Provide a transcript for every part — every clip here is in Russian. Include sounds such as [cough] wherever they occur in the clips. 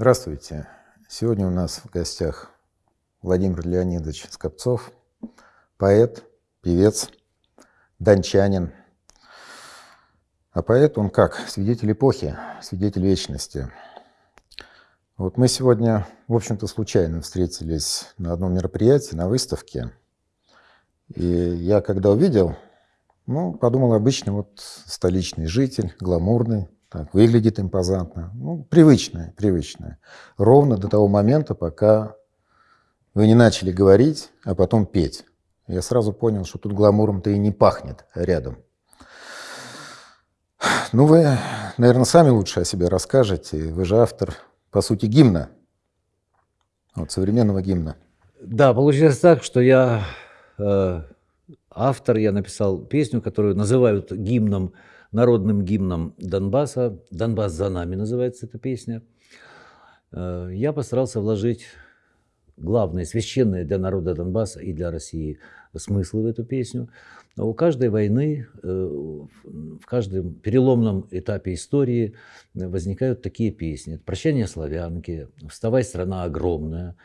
Здравствуйте. Сегодня у нас в гостях Владимир Леонидович Скопцов, поэт, певец, дончанин. А поэт он как? Свидетель эпохи, свидетель вечности. Вот мы сегодня, в общем-то, случайно встретились на одном мероприятии, на выставке. И я когда увидел, ну, подумал, обычный вот столичный житель, гламурный, так, выглядит импозантно. Ну, привычное, привычное. Ровно до того момента, пока вы не начали говорить, а потом петь. Я сразу понял, что тут гламуром-то и не пахнет рядом. Ну, вы, наверное, сами лучше о себе расскажете. Вы же автор, по сути, гимна. Вот, современного гимна. Да, получилось так, что я э, автор, я написал песню, которую называют гимном народным гимном Донбасса. «Донбасс за нами» называется эта песня. Э, я постарался вложить главные, священные для народа Донбасса и для России смыслы в эту песню. Но у каждой войны, э, в каждом переломном этапе истории возникают такие песни. «Прощание славянки», «Вставай, страна огромная»,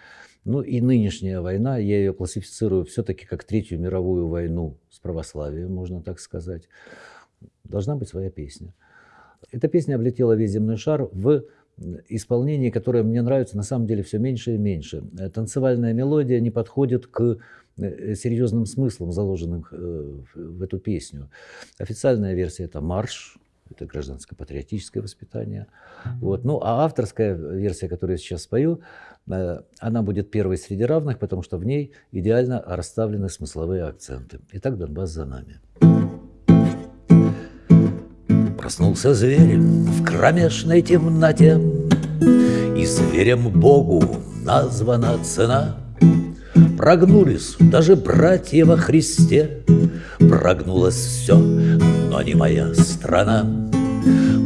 ну и нынешняя война, я ее классифицирую все-таки как Третью мировую войну с православием, можно так сказать должна быть своя песня. Эта песня облетела весь земной шар в исполнении, которое мне нравится на самом деле все меньше и меньше. Э, танцевальная мелодия не подходит к э, серьезным смыслам, заложенным э, в эту песню. Официальная версия – это марш, это гражданско-патриотическое воспитание. Вот. Ну, а авторская версия, которую я сейчас спою, она будет первой среди равных, потому что в ней идеально расставлены смысловые акценты. Итак, Донбасс за нами. Проснулся зверь в кромешной темноте, И зверем Богу названа цена. Прогнулись даже братья во Христе, Прогнулось все, но не моя страна.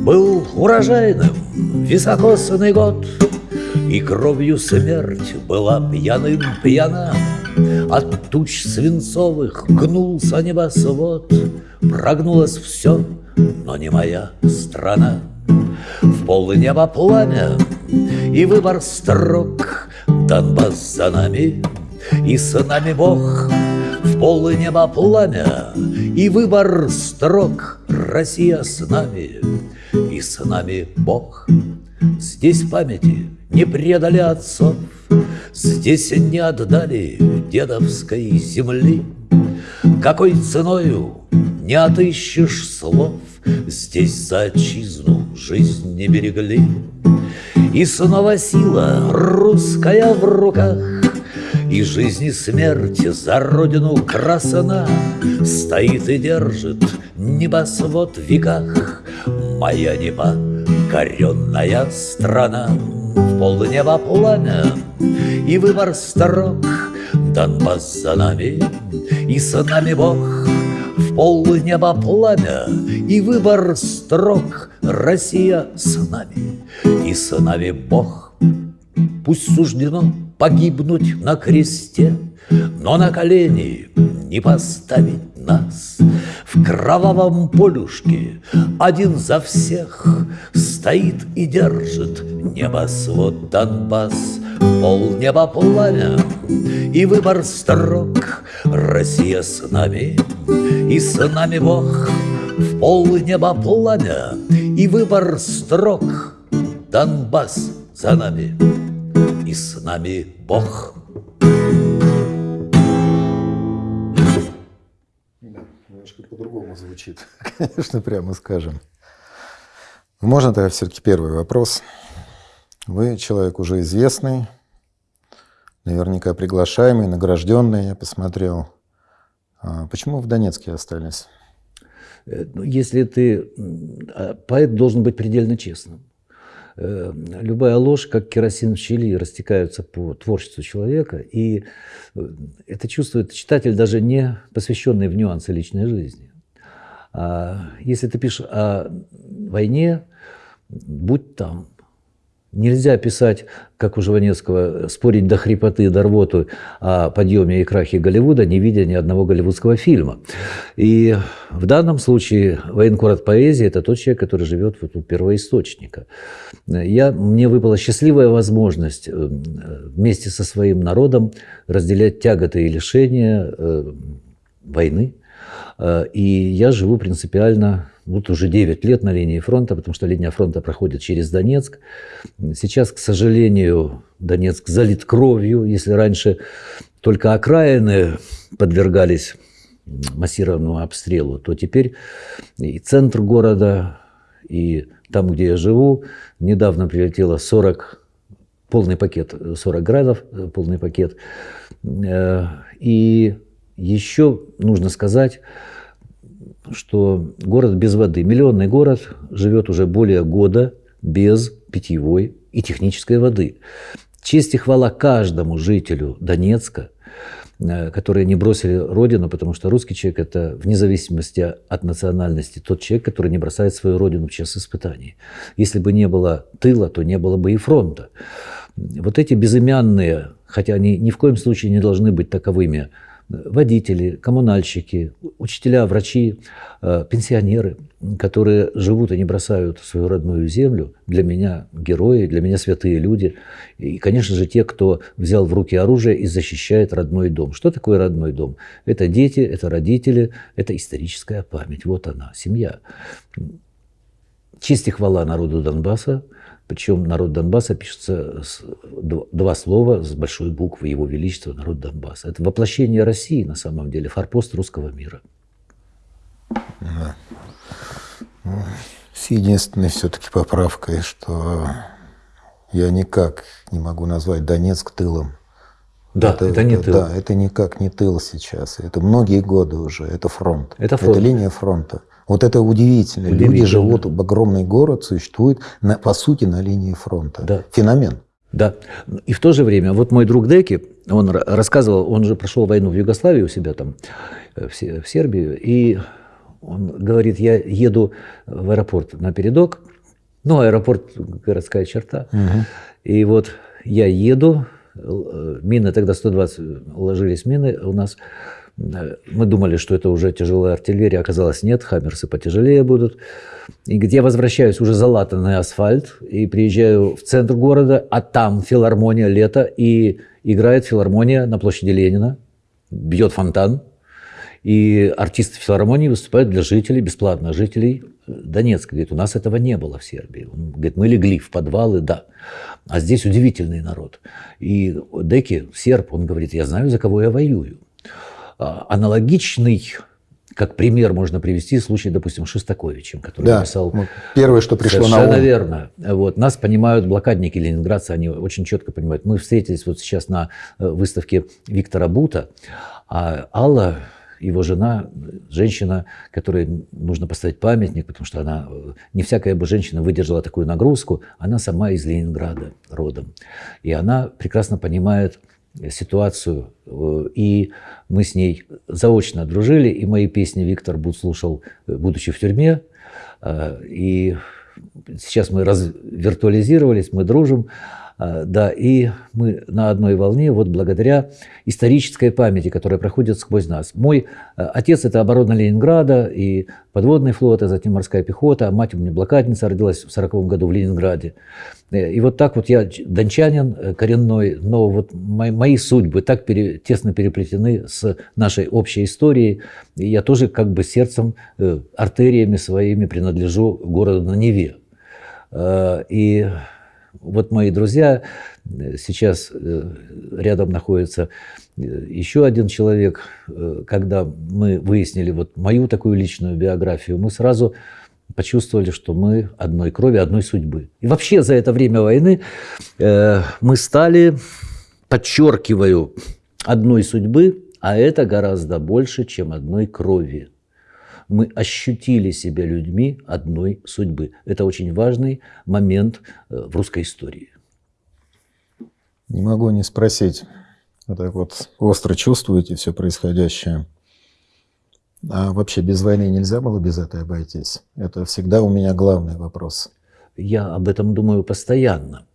Был урожайным високосный год, И кровью смерть была пьяным пьяна. От туч свинцовых гнулся небосвод, Прогнулось все, но не моя страна. В пол неба пламя и выбор строк, Донбасс за нами и с нами Бог. В пол неба пламя и выбор строк, Россия с нами и с нами Бог. Здесь памяти не предали отцов, Здесь не отдали дедовской земли. Какой ценою не отыщешь слов, Здесь за отчизну жизнь не берегли. И снова сила русская в руках, И жизнь и смерть за родину красана, Стоит и держит небосвод в веках, Моя непокоренная страна. В полнеба пламя и выбор строк, Донбасс за нами, и с нами Бог — пол неба пламя и выбор строк Россия с нами и с нами Бог. Пусть суждено погибнуть на кресте, но на колени не поставить нас. В кровавом полюшке один за всех Стоит и держит небосвод Донбасс, Пол неба пламя и выбор строк Россия с нами и с нами Бог В пол неба пламя и выбор строк Донбасс за нами и с нами Бог. Немножко по-другому звучит, [laughs] конечно, прямо скажем. Можно тогда все-таки первый вопрос. Вы человек уже известный, наверняка приглашаемый, награжденный, я посмотрел. А почему в Донецке остались? Э, ну, если ты... А, поэт должен быть предельно честным. Э, любая ложь, как керосин в щели, растекаются по творчеству человека, и э, это чувствует читатель, даже не посвященный в нюансы личной жизни. А если ты пишешь о войне, будь там. Нельзя писать, как у Жванецкого, спорить до хрипоты, до рвоты о подъеме и крахе Голливуда, не видя ни одного голливудского фильма. И в данном случае военкор от поэзии – это тот человек, который живет вот у первоисточника. Я, мне выпала счастливая возможность э, вместе со своим народом разделять тяготы и лишения э, войны. Э, и я живу принципиально вот уже 9 лет на линии фронта, потому что линия фронта проходит через Донецк. Сейчас, к сожалению, Донецк залит кровью. Если раньше только окраины подвергались массированному обстрелу, то теперь и центр города, и там, где я живу, недавно прилетело 40, полный пакет, 40 градов, полный пакет. Э, и еще нужно сказать, что город без воды, миллионный город живет уже более года без питьевой и технической воды. Честь и хвала каждому жителю Донецка, э, которые не бросили родину, потому что русский человек – это, вне зависимости от национальности, тот человек, который не бросает свою родину в час испытаний. Если бы не было тыла, то не было бы и фронта. Вот эти безымянные, хотя они ни в коем случае не должны быть таковыми, водители, коммунальщики, учителя, врачи, э, пенсионеры, которые живут и не бросают свою родную землю, для меня герои, для меня святые люди. И, конечно же, те, кто взял в руки оружие и защищает родной дом. Что такое родной дом? Это дети, это родители, это историческая память. Вот она, семья. Честь хвала народу Донбасса – причем народ Донбасса пишется с, два слова с большой буквы Его Величества, народ Донбасса. Это воплощение России на самом деле, форпост русского мира. Да. Ну, с единственной все-таки поправкой, что я никак не могу назвать Донецк тылом. Да, это, это не это, тыл. Да, это никак не тыл сейчас. Это многие годы уже. Это фронт. Это фронт. Это линия фронта. Вот это удивительно. удивительно. Люди живут, в огромный город существует, на, по сути, на линии фронта. Да. Феномен. Да. И в то же время, вот мой друг Деки, он рассказывал, он же прошел войну в Югославии у себя там, э, в Сербию, и он говорит, я еду в аэропорт на передок, ну, аэропорт – городская черта, угу. и вот я еду, э, мины, тогда 120 ложились мины у нас, мы думали, что это уже тяжелая артиллерия, оказалось нет, хаммерсы потяжелее будут. И где возвращаюсь, уже залатанный асфальт, и приезжаю в центр города, а там филармония лето, и играет филармония на площади Ленина, бьет фонтан, и артисты филармонии выступают для жителей, бесплатно жителей Донецка. Говорит, у нас этого не было в Сербии. Он говорит, мы легли в подвалы, да. А здесь удивительный народ. И Деки, серб, он говорит, я знаю, за кого я воюю. А, аналогичный как пример можно привести случай, допустим, Шестаковичем, который да, написал... Первое, что пришло на ум. верно. Вот. Нас понимают блокадники ленинградцы, они очень четко понимают. Мы встретились вот сейчас на э, выставке Виктора Бута, а Алла, его жена, женщина, которой нужно поставить памятник, потому что она, э, не всякая бы женщина выдержала такую нагрузку, она сама из Ленинграда родом. И она прекрасно понимает ситуацию, э, и мы с ней заочно дружили, и мои песни Виктор Буд слушал, э, будучи в тюрьме, э, и сейчас мы виртуализировались, мы дружим, да, и мы на одной волне вот благодаря исторической памяти, которая проходит сквозь нас. Мой а, отец – это оборона Ленинграда и подводный флот, а затем морская пехота. А мать у меня блокадница, родилась в 40 году в Ленинграде. Э, и вот так вот я дончанин э, коренной, но вот мои, мои судьбы так пере, тесно переплетены с нашей общей историей. И я тоже как бы сердцем, э, артериями своими принадлежу городу на Неве. И вот мои друзья, э, сейчас э, рядом находится э, еще один человек. Когда мы выяснили вот мою такую личную биографию, мы сразу почувствовали, что мы одной крови, одной судьбы. И вообще за это время войны мы стали, подчеркиваю, одной судьбы, а это гораздо больше, чем одной крови мы ощутили себя людьми одной судьбы. Это очень важный момент э, в русской истории. Не могу не спросить. Вы так вот остро чувствуете все происходящее. А вообще без войны нельзя было без этой обойтись? Это всегда у меня главный вопрос. Я об этом думаю постоянно.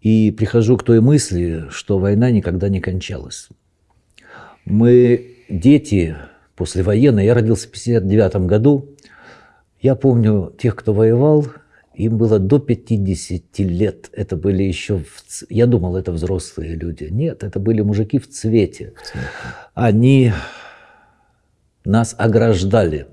И прихожу к той мысли, что война никогда не кончалась. Мы дети послевоенные, я родился в 59 году, я помню тех, кто воевал, им было до 50 лет. Это были еще... В... Я думал, это взрослые люди. Нет, это были мужики в цвете. Они нас ограждали.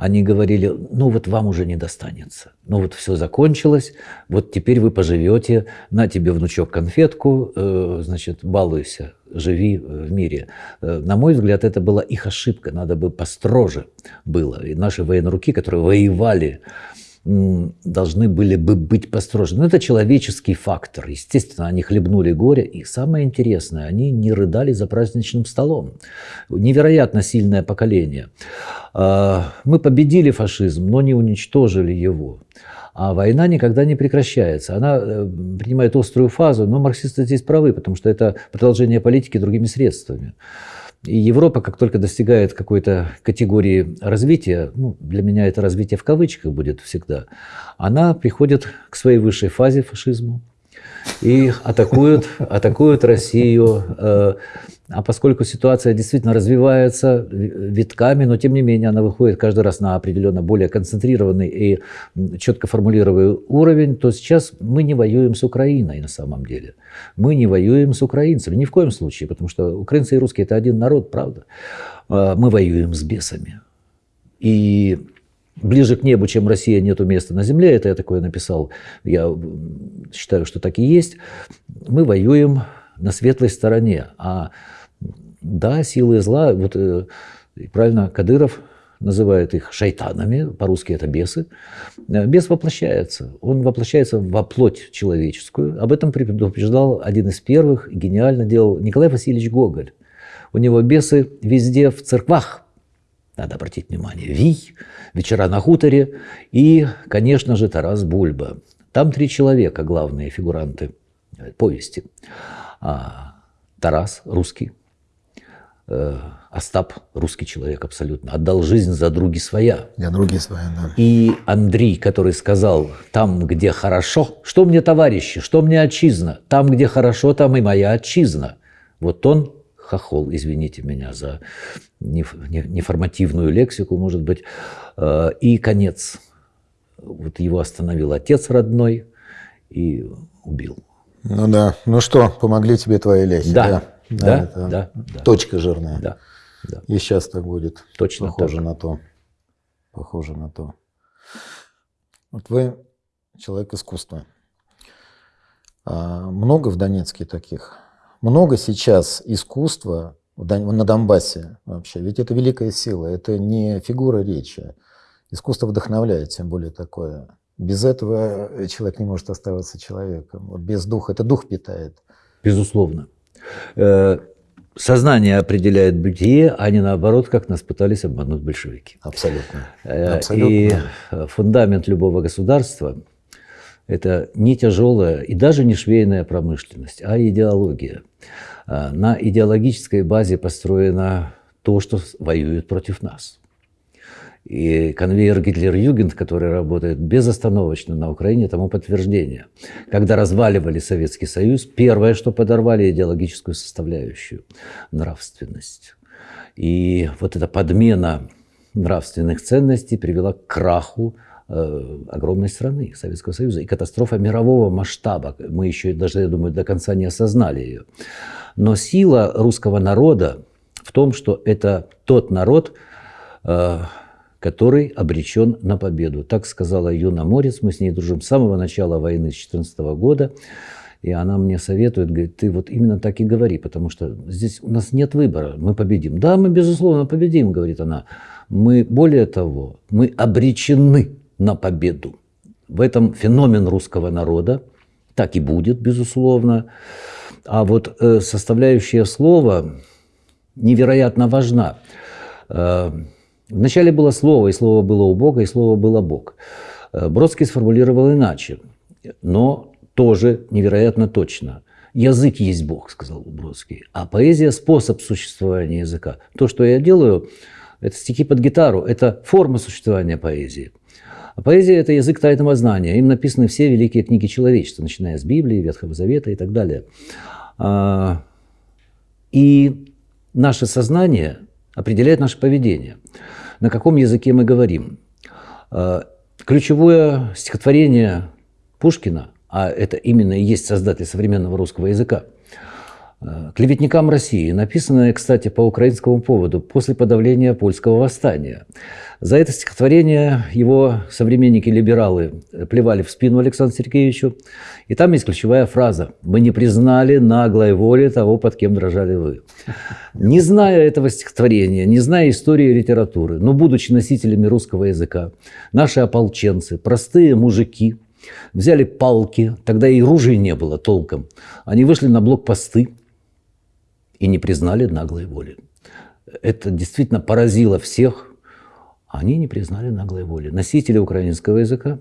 Они говорили, ну вот вам уже не достанется. Ну вот все закончилось, вот теперь вы поживете, на тебе, внучок, конфетку, э, значит, балуйся, живи в мире. Э, на мой взгляд, это была их ошибка, надо бы построже было. И наши военруки, которые воевали должны были бы быть построже. Но это человеческий фактор. Естественно, они хлебнули горе. И самое интересное, они не рыдали за праздничным столом. Невероятно сильное поколение. А, мы победили фашизм, но не уничтожили его. А война никогда не прекращается. Она э, принимает острую фазу, но марксисты здесь правы, потому что это продолжение политики другими средствами. И Европа, как только достигает какой-то категории развития, ну, для меня это развитие в кавычках будет всегда, она приходит к своей высшей фазе фашизму, и атакуют, атакуют Россию. Э, а поскольку ситуация действительно развивается витками, но тем не менее она выходит каждый раз на определенно более концентрированный и четко формулируемый уровень, то сейчас мы не воюем с Украиной на самом деле. Мы не воюем с украинцами, ни в коем случае, потому что украинцы и русские – это один народ, правда. Э, мы воюем с бесами. И ближе к небу, чем Россия, нету места на земле. Это я такое написал. Я считаю, что так и есть. Мы воюем на светлой стороне. А да, силы зла, вот э, правильно Кадыров называет их шайтанами, по-русски это бесы. Э, бес воплощается. Он воплощается во плоть человеческую. Об этом предупреждал один из первых, гениально делал Николай Васильевич Гоголь. У него бесы везде в церквах надо обратить внимание, Вий, «Вечера на хуторе» и, конечно же, Тарас Бульба. Там три человека, главные фигуранты повести. А, Тарас, русский, э, Остап, русский человек абсолютно, отдал жизнь за други своя. Я други своя, да. И Андрей, который сказал, там, где хорошо, что мне товарищи, что мне отчизна, там, где хорошо, там и моя отчизна. Вот он хохол, извините меня за неформативную лексику, может быть. Э, и конец. Вот его остановил отец родной и убил. Ну да. Ну что, помогли тебе твои ляхи? Да. Да, да, да, да. Точка жирная. Да, да. И сейчас так будет. Точно Похоже так. на то. Похоже на то. Вот вы человек искусства. А много в Донецке таких? Много сейчас искусства на Донбассе вообще. Ведь это великая сила, это не фигура речи. Искусство вдохновляет, тем более такое. Без этого человек не может оставаться человеком. Вот без духа, это дух питает. Безусловно. Э, сознание определяет бытие, а не наоборот, как нас пытались обмануть большевики. Абсолютно. Э, Абсолютно. И фундамент любого государства – это не тяжелая и даже не швейная промышленность, а идеология. А, на идеологической базе построено то, что воюет против нас. И конвейер Гитлер-Югент, который работает безостановочно на Украине, тому подтверждение. Когда разваливали Советский Союз, первое, что подорвали идеологическую составляющую – нравственность. И вот эта подмена нравственных ценностей привела к краху Э, огромной страны, Советского Союза, и катастрофа мирового масштаба. Мы еще даже, я думаю, до конца не осознали ее. Но сила русского народа в том, что это тот народ, э, который обречен на победу. Так сказала Юна Морец, мы с ней дружим с самого начала войны с 2014 года. И она мне советует, говорит, ты вот именно так и говори, потому что здесь у нас нет выбора, мы победим. Да, мы, безусловно, победим, говорит она. Мы, более того, мы обречены на победу. В этом феномен русского народа, так и будет, безусловно. А вот э, составляющая слова невероятно важна. Э, вначале было слово, и слово было у Бога, и слово было Бог. Э, Бродский сформулировал иначе, но тоже невероятно точно. Язык есть Бог, сказал Бродский, а поэзия – способ существования языка. То, что я делаю, это стихи под гитару, это форма существования поэзии. А поэзия – это язык тайного знания. Им написаны все великие книги человечества, начиная с Библии, Ветхого Завета и так далее. А, и наше сознание определяет наше поведение. На каком языке мы говорим. А, ключевое стихотворение Пушкина, а это именно и есть создатель современного русского языка – клеветникам России, написанное, кстати, по украинскому поводу после подавления польского восстания. За это стихотворение его современники-либералы плевали в спину Александру Сергеевичу. И там есть ключевая фраза «Мы не признали наглой воли того, под кем дрожали вы». Не зная этого стихотворения, не зная истории литературы, но будучи носителями русского языка, наши ополченцы, простые мужики, взяли палки, тогда и ружей не было толком. Они вышли на блокпосты, и не признали наглой воли. Это действительно поразило всех. Они не признали наглой воли. Носители украинского языка,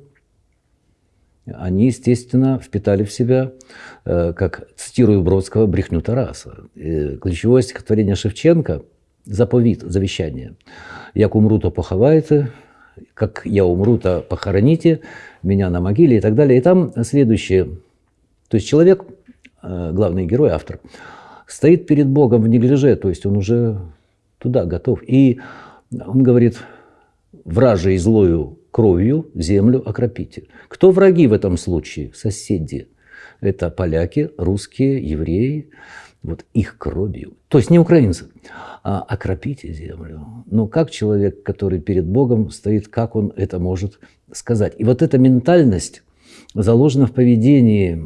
они, естественно, впитали в себя, э, как цитирую Бродского, брехню Тараса. Ключевое стихотворение Шевченко – заповедь, завещание. «Як умру, то поховайте, как я умру, то похороните меня на могиле» и так далее. И там следующее. То есть человек, э, главный герой, автор – стоит перед Богом в неглиже, то есть он уже туда готов. И он говорит, вражей злою кровью землю окропите. Кто враги в этом случае? Соседи. Это поляки, русские, евреи, вот их кровью. То есть не украинцы, а окропите землю. Но как человек, который перед Богом стоит, как он это может сказать? И вот эта ментальность заложена в поведении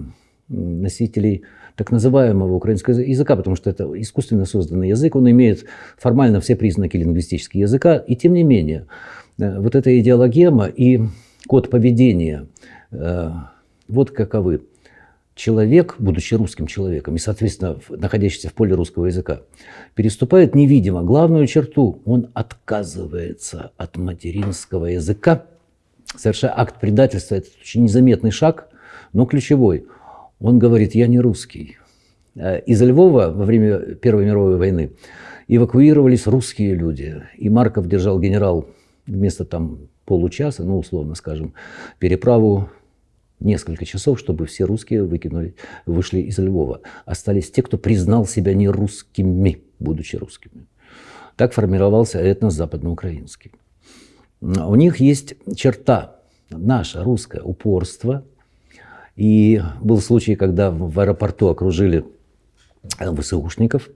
носителей так называемого украинского языка, потому что это искусственно созданный язык, он имеет формально все признаки лингвистического языка, и тем не менее, э, вот эта идеологема и код поведения, э, вот каковы. Человек, будучи русским человеком и, соответственно, находящийся в поле русского языка, переступает невидимо главную черту. Он отказывается от материнского языка, совершая акт предательства. Это очень незаметный шаг, но ключевой. Он говорит, я не русский. Э, из Львова во время Первой мировой войны эвакуировались русские люди. И Марков держал генерал вместо там получаса, ну, условно скажем, переправу несколько часов, чтобы все русские выкинули, вышли из Львова. Остались те, кто признал себя не русскими, будучи русскими. Так формировался этнос западноукраинский. У них есть черта, наше русское упорство – и был случай, когда в аэропорту окружили э, ВСУшников,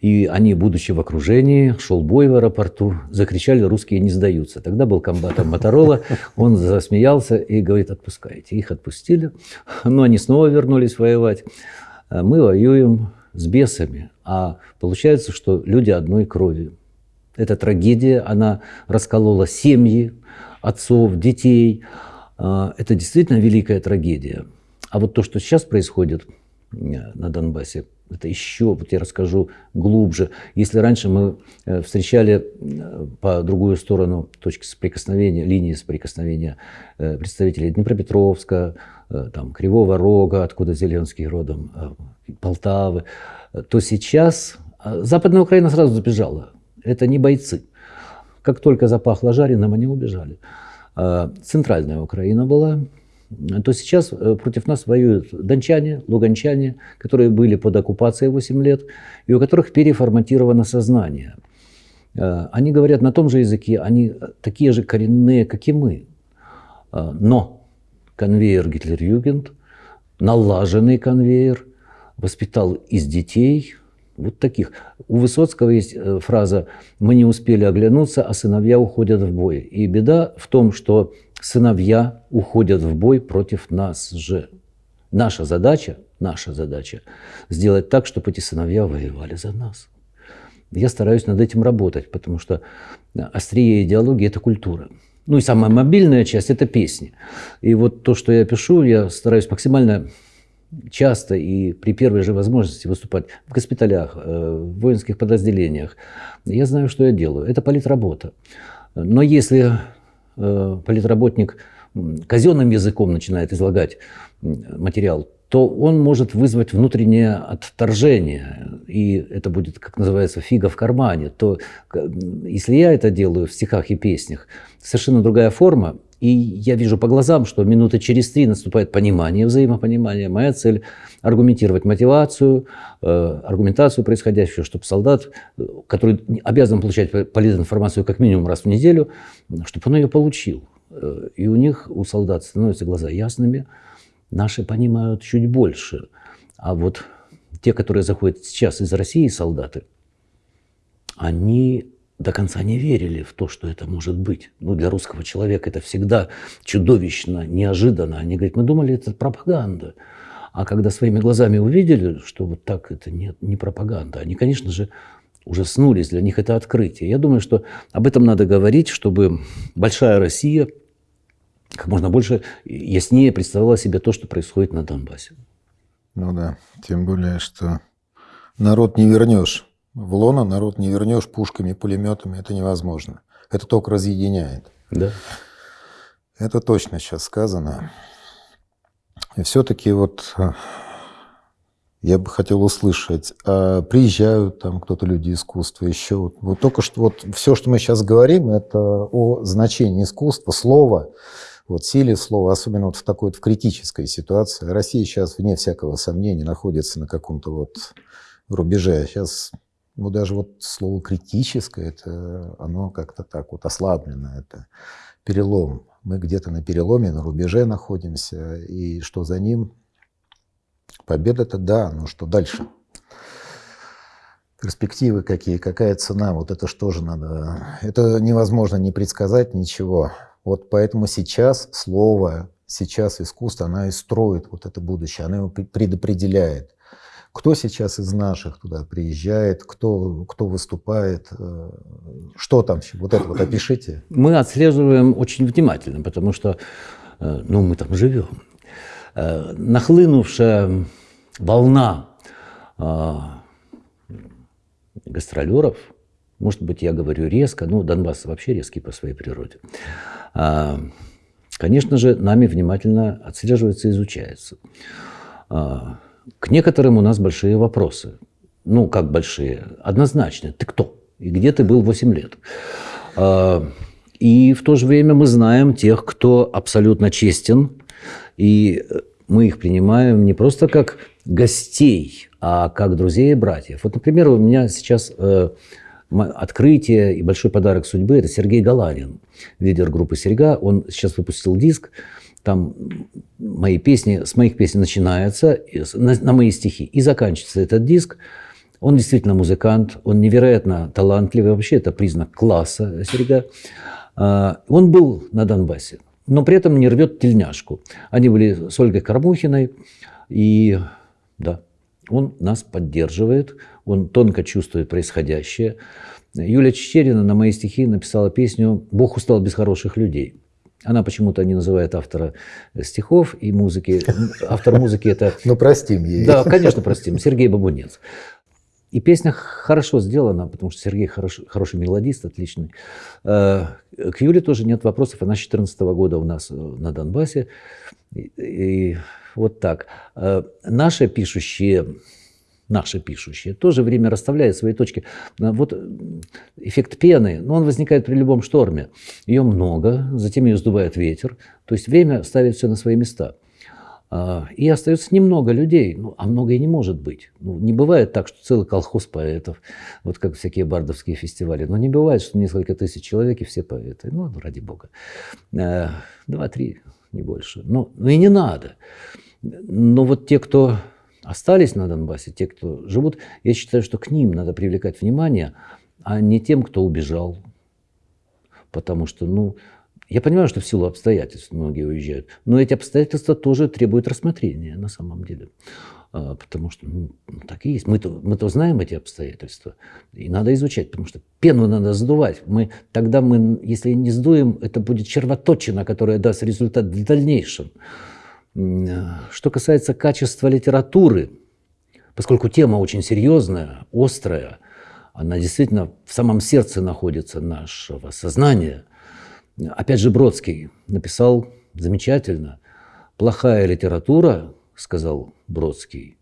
и они, будучи в окружении, шел бой в аэропорту, закричали «русские не сдаются». Тогда был комбатом Моторола, он засмеялся и говорит «отпускайте». Их отпустили, но они снова вернулись воевать. «Э, мы воюем с бесами, а получается, что люди одной крови. Эта трагедия, она расколола семьи, отцов, детей, это действительно великая трагедия. А вот то, что сейчас происходит э, на Донбассе, это еще, вот я расскажу глубже. Если раньше мы э, встречали э, по другую сторону точки соприкосновения, линии соприкосновения представителей Днепропетровска, там, Кривого Рога, откуда Зеленский родом, Полтавы, то сейчас Западная Украина сразу забежала. Это не бойцы. Как только запахло жареным, они убежали. А, центральная Украина была, то сейчас э, против нас воюют дончане, луганчане, которые были под оккупацией 8 лет, и у которых переформатировано сознание. А, они говорят на том же языке, они такие же коренные, как и мы. А, но конвейер Гитлер-Югент, налаженный конвейер, воспитал из детей вот таких. У Высоцкого есть э, фраза «Мы не успели оглянуться, а сыновья уходят в бой». И беда в том, что сыновья уходят в бой против нас же. Наша задача, наша задача сделать так, чтобы эти сыновья воевали за нас. Я стараюсь над этим работать, потому что острие идеологии – это культура. Ну и самая мобильная часть – это песни. И вот то, что я пишу, я стараюсь максимально часто и при первой же возможности выступать в госпиталях, э, в воинских подразделениях. Я знаю, что я делаю. Это политработа. Но если э, политработник казенным языком начинает излагать материал, то он может вызвать внутреннее отторжение, и это будет, как называется, фига в кармане. То если я это делаю в стихах и песнях, совершенно другая форма, И я вижу по глазам, что минуты через три наступает понимание, взаимопонимание. Моя цель – аргументировать мотивацию, э, аргументацию происходящего, чтобы солдат, который обязан получать полезную информацию как минимум раз в неделю, чтобы он ее получил. Э, и у них, у солдат, становятся глаза ясными, наши понимают чуть больше. А вот те, которые заходят сейчас из России, солдаты, они до конца не верили в то, что это может быть. Ну, для русского человека это всегда чудовищно, неожиданно. Они говорят, мы думали, это пропаганда. А когда своими глазами увидели, что вот так это нет, не пропаганда, они, конечно же, ужаснулись, для них это открытие. Я думаю, что об этом надо говорить, чтобы большая Россия как можно больше яснее представляла себе то, что происходит на Донбассе. Ну да, тем более, что народ не вернешь в лоно народ не вернешь пушками, пулеметами, это невозможно. Это только разъединяет. Да. Это точно сейчас сказано. И все-таки вот э, я бы хотел услышать, а приезжают там кто-то люди искусства еще. Вот, вот только что вот все, что мы сейчас говорим, это о значении искусства, слова, вот силе слова, особенно вот в такой вот в критической ситуации. Россия сейчас, вне всякого сомнения, находится на каком-то вот рубеже. Сейчас ну, даже вот слово критическое, это оно как-то так вот ослаблено, это перелом. Мы где-то на переломе, на рубеже находимся, и что за ним? Победа-то да, но что дальше? Перспективы какие, какая цена, вот это что же надо? Это невозможно не предсказать ничего. Вот поэтому сейчас слово, сейчас искусство, она и строит вот это будущее, она его предопределяет. Кто сейчас из наших туда приезжает, кто, кто выступает, э, что там, вот это вот [clears throat] опишите. Мы отслеживаем очень внимательно, потому что э, ну, мы там живем. Э, нахлынувшая волна гастролеров, может быть, я говорю резко, но Донбасс вообще резкий по своей природе, конечно же, нами внимательно отслеживается и изучается. К некоторым у нас большие вопросы. Ну, как большие? Однозначно. Ты кто? И где ты был 8 лет? А, и в то же время мы знаем тех, кто абсолютно честен, и мы их принимаем не просто как гостей, а как друзей и братьев. Вот, например, у меня сейчас э, открытие и большой подарок судьбы – это Сергей Галарин, лидер группы «Серьга». Он сейчас выпустил диск там мои песни, с моих песен начинается, на, на мои стихи, и заканчивается этот диск. Он действительно музыкант, он невероятно талантливый, вообще это признак класса Серега. А, он был на Донбассе, но при этом не рвет тельняшку. Они были с Ольгой Кормухиной, и да, он нас поддерживает, он тонко чувствует происходящее. Юлия Чечерина на мои стихи написала песню «Бог устал без хороших людей». Она почему-то не называет автора стихов и музыки. Автор музыки это... [laughs] Ну, простим ей. Да, конечно, простим. Сергей Бабунец. И песня хорошо сделана, потому что Сергей хорош, хороший мелодист, отличный. Э, к Юле тоже нет вопросов. Она с 2014 года у нас э, на Донбассе. И, и вот так. Э, наши пишущие наши пишущие, тоже время расставляет свои точки. Вот эффект пены, но он возникает при любом шторме. Ее много, затем ее сдувает ветер. То есть время ставит все на свои места. А, и остается немного людей, ну, а много и не может быть. Ну, не бывает так, что целый колхоз поэтов, вот как всякие бардовские фестивали. Но не бывает, что несколько тысяч человек и все поэты. Ну, ради бога. А, два-три, не больше. Но, ну и не надо. Но вот те, кто остались на Донбассе, те, кто живут, я считаю, что к ним надо привлекать внимание, а не тем, кто убежал. Потому что, ну, я понимаю, что в силу обстоятельств многие уезжают, но эти обстоятельства тоже требуют рассмотрения на самом деле. А, потому что ну, так и есть. Мы-то, мы-то знаем эти обстоятельства. И надо изучать, потому что пену надо сдувать. Мы, тогда мы, если не сдуем, это будет червоточина, которая даст результат в дальнейшем. Что касается качества литературы, поскольку тема очень серьезная, острая, она действительно в самом сердце находится нашего сознания. Опять же, Бродский написал замечательно. «Плохая литература, — сказал Бродский,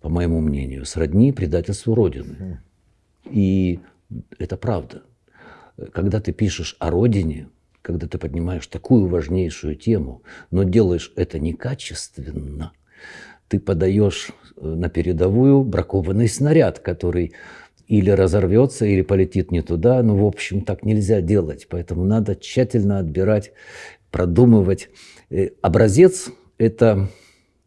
по моему мнению, сродни предательству Родины». И это правда. Когда ты пишешь о Родине, когда ты поднимаешь такую важнейшую тему, но делаешь это некачественно, ты подаешь э, на передовую бракованный снаряд, который или разорвется, или полетит не туда. Ну, в общем, так нельзя делать. Поэтому надо тщательно отбирать, продумывать. Э, образец – это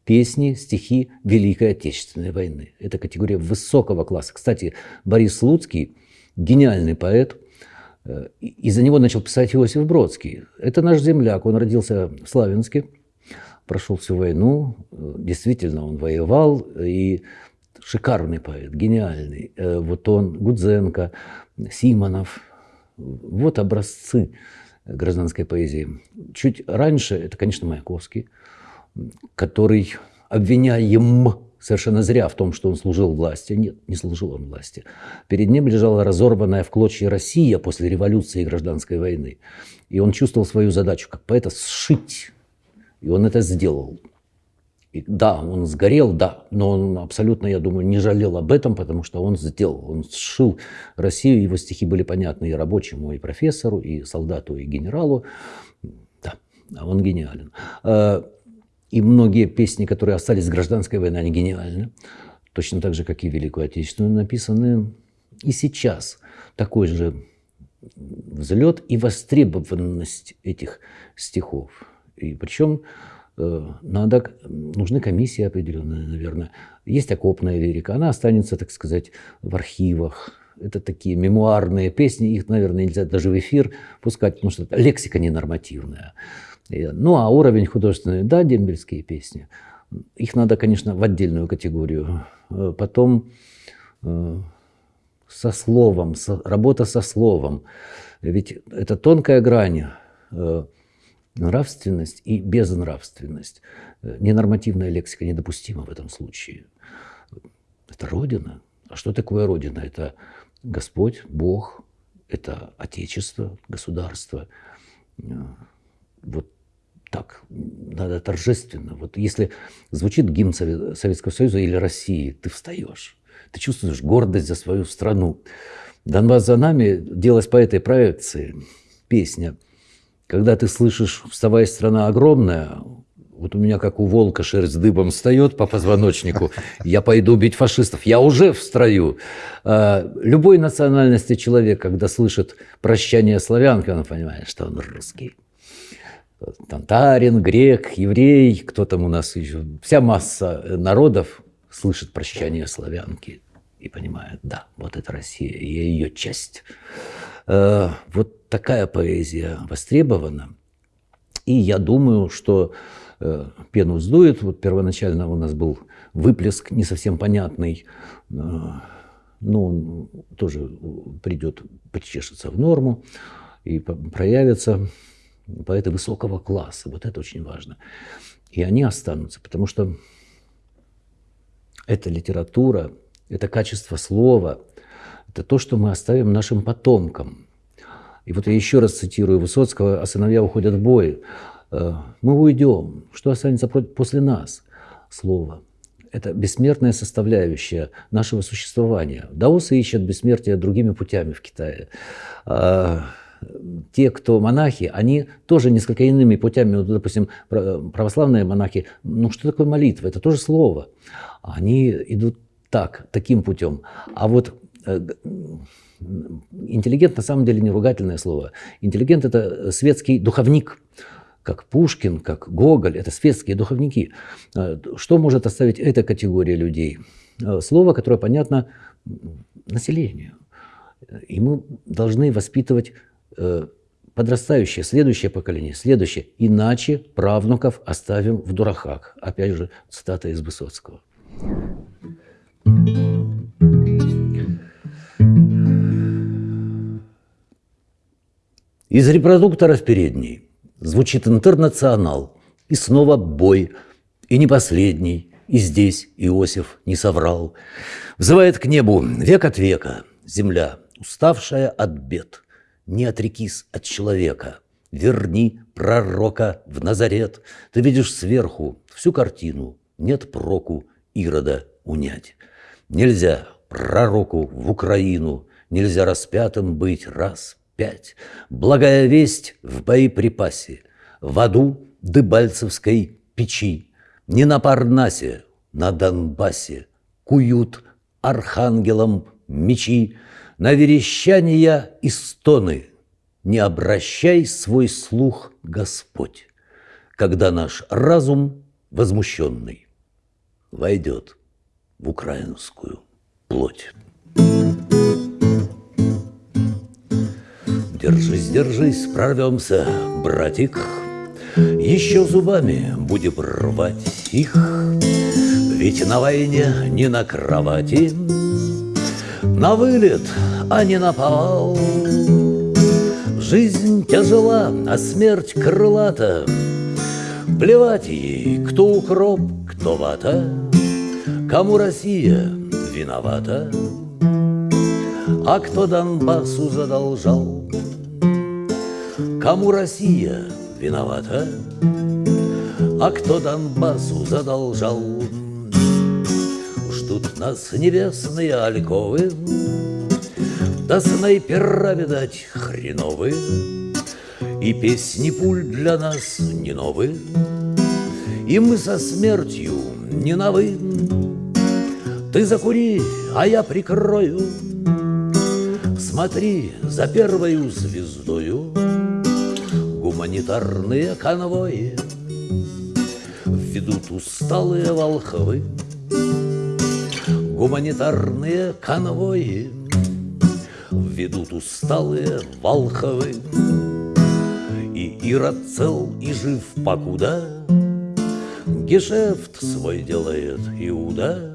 песни, стихи Великой Отечественной войны. Это категория высокого класса. Кстати, Борис Слуцкий – гениальный поэт. Э, из-за него начал писать Иосиф Бродский. Это наш земляк. Он родился в Славянске, прошел всю войну. Действительно, он воевал. И шикарный поэт, гениальный. Э, вот он, Гудзенко, Симонов. Вот образцы гражданской поэзии. Чуть раньше, это, конечно, Маяковский, который обвиняем совершенно зря в том, что он служил власти. Нет, не служил он власти. Перед ним лежала разорванная в клочья Россия после революции и гражданской войны. И он чувствовал свою задачу как поэта сшить. И он это сделал. И да, он сгорел, да, но он абсолютно, я думаю, не жалел об этом, потому что он сделал, он сшил Россию, его стихи были понятны и рабочему, и профессору, и солдату, и генералу. Да, он гениален. И многие песни, которые остались с гражданской войны, они гениальны. Точно так же, как и Великую Отечественную, написаны и сейчас. Такой же взлет и востребованность этих стихов. И причем Э, надо, нужны комиссии определенные, наверное. Есть окопная лирика, она останется, так сказать, в архивах. Это такие мемуарные песни, их, наверное, нельзя даже в эфир пускать, потому что лексика ненормативная. Ну, а уровень художественный, да, дембельские песни. Их надо, конечно, в отдельную категорию. Э, потом э, со словом, со, работа со словом. Ведь это тонкая грань нравственность и безнравственность. Э, ненормативная лексика недопустима в этом случае. Это Родина. А что такое Родина? Это Господь, Бог, это Отечество, государство. Вот так, надо торжественно. Вот если звучит гимн Советского Союза или России, ты встаешь, ты чувствуешь гордость за свою страну. «Донбасс за нами» делалась по этой проекции песня – когда ты слышишь «вставай, страна огромная», вот у меня, как у волка, шерсть дыбом встает по позвоночнику. Я пойду бить фашистов. Я уже в строю. А, любой национальности человек, когда слышит прощание славянки, он понимает, что он русский. Татарин, грек, еврей, кто там у нас еще. Вся масса народов слышит прощание славянки и понимает, да, вот это Россия, я ее часть. А, вот такая поэзия востребована. И я думаю, что э, пену сдует. Вот первоначально у нас был выплеск не совсем понятный, э, но он тоже придет, почешется в норму и проявится поэты высокого класса. Вот это очень важно. И они останутся, потому что это литература, это качество слова, это то, что мы оставим нашим потомкам – и вот я еще раз цитирую Высоцкого, а сыновья уходят в бой. «Э, мы уйдем. Что останется после нас? Слово. Это бессмертная составляющая нашего существования. Даосы ищут бессмертие другими путями в Китае. Те, кто монахи, они тоже несколько иными путями, вот, допустим, православные монахи, ну что такое молитва? Это тоже слово. Они идут так, таким путем. А вот э, Интеллигент на самом деле не ругательное слово. Интеллигент – это светский духовник, как Пушкин, как Гоголь. Это светские духовники. А, что может оставить эта категория людей? А, слово, которое понятно населению. И мы должны воспитывать э, подрастающее, следующее поколение, следующее. Иначе правнуков оставим в дураках. Опять же, цитата из Высоцкого. Из репродуктора в передней звучит интернационал. И снова бой. И не последний. И здесь Иосиф не соврал. Взывает к небу век от века земля, уставшая от бед. Не отрекись от человека. Верни пророка в Назарет. Ты видишь сверху всю картину. Нет проку Ирода унять. Нельзя пророку в Украину, Нельзя распятым быть раз – пять. Благая весть в боеприпасе, В аду Дебальцевской печи, Не на Парнасе, на Донбассе Куют архангелам мечи, На верещания и стоны. Не обращай свой слух, Господь, Когда наш разум возмущенный Войдет в украинскую плоть. Держись, держись, прорвемся, братик, Еще зубами будем рвать их, Ведь на войне не на кровати, На вылет, а не на повал. Жизнь тяжела, а смерть крылата, Плевать ей, кто укроп, кто вата, Кому Россия виновата, А кто Донбассу задолжал? Кому Россия виновата, А кто Донбассу задолжал? Нас небесные альковы, Да снайпера, видать, хреновы, И песни пуль для нас не новые, И мы со смертью не на «вы». Ты закури, а я прикрою. Смотри за первою звездою. Гуманитарные конвои. Ведут усталые волхвы Гуманитарные конвои Ведут усталые волхвы И Ирод цел и жив покуда Гешефт свой делает Иуда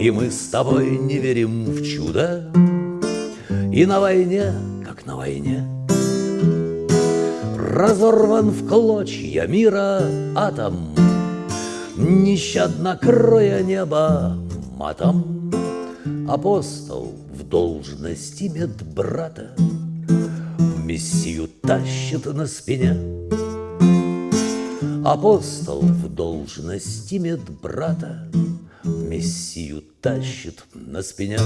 и мы с тобой не верим в чудо И на войне, как на войне. Разорван в клочья мира атом Нещадно кроя небо матом Апостол в должности медбрата. Мессию тащит на спине. Апостол в должности медбрата. Мессию тащит на спине.